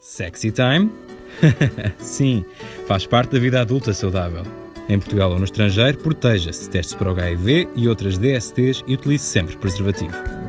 Sexy time? Sim, faz parte da vida adulta saudável. Em Portugal ou no estrangeiro, proteja-se, teste para o HIV e outras DSTs e utilize sempre preservativo.